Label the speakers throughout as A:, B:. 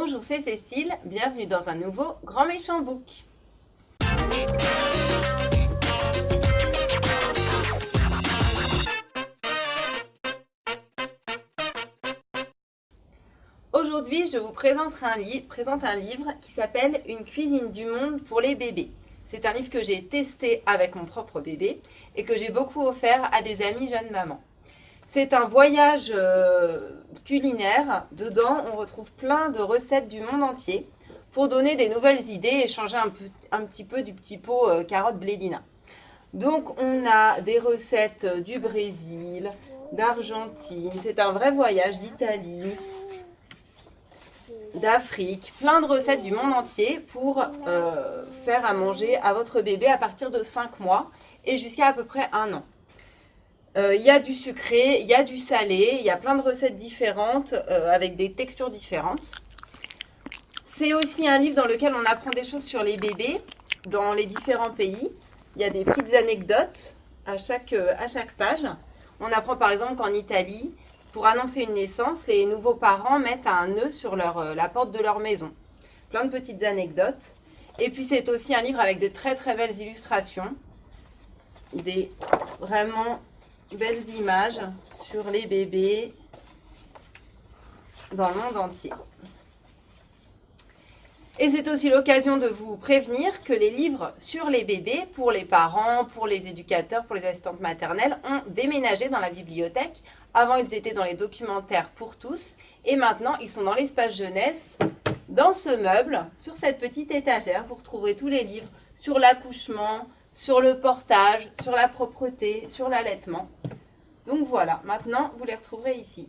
A: Bonjour, c'est Cécile, bienvenue dans un nouveau Grand Méchant Book. Aujourd'hui, je vous présente un, livre qui s'appelle Une cuisine du monde pour les bébés. C'est un livre que j'ai testé avec mon propre bébé et que j'ai beaucoup offert à des amis jeunes mamans. C'est un voyage euh, culinaire. Dedans, on retrouve plein de recettes du monde entier pour donner des nouvelles idées et changer un, petit peu du petit pot euh, carotte blédina. Donc, on a des recettes du Brésil, d'Argentine. C'est un vrai voyage d'Italie, d'Afrique, plein de recettes du monde entier pour euh, faire à manger à votre bébé à partir de 5 mois et jusqu'à à peu près un an. Euh, il y a du sucré, il y a du salé, il y a plein de recettes différentes euh, avec des textures différentes. C'est aussi un livre dans lequel on apprend des choses sur les bébés dans les différents pays. Il y a des petites anecdotes à chaque, à chaque page. On apprend par exemple qu'en Italie, pour annoncer une naissance, les nouveaux parents mettent un nœud sur leur, euh, la porte de leur maison. Plein de petites anecdotes. Et puis c'est aussi un livre avec de très très belles illustrations. Des vraiment belles images sur les bébés dans le monde entier. Et c'est aussi l'occasion de vous prévenir que les livres sur les bébés, pour les parents, pour les éducateurs, pour les assistantes maternelles, ont déménagé dans la bibliothèque. Avant, ils étaient dans les documentaires pour tous. Et maintenant, ils sont dans l'espace jeunesse, dans ce meuble, sur cette petite étagère. Vous retrouverez tous les livres sur l'accouchement, sur le portage, sur la propreté, sur l'allaitement. Donc voilà, maintenant, vous les retrouverez ici.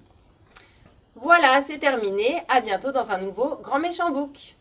A: Voilà, c'est terminé. À bientôt dans un nouveau Grand Méchant Book.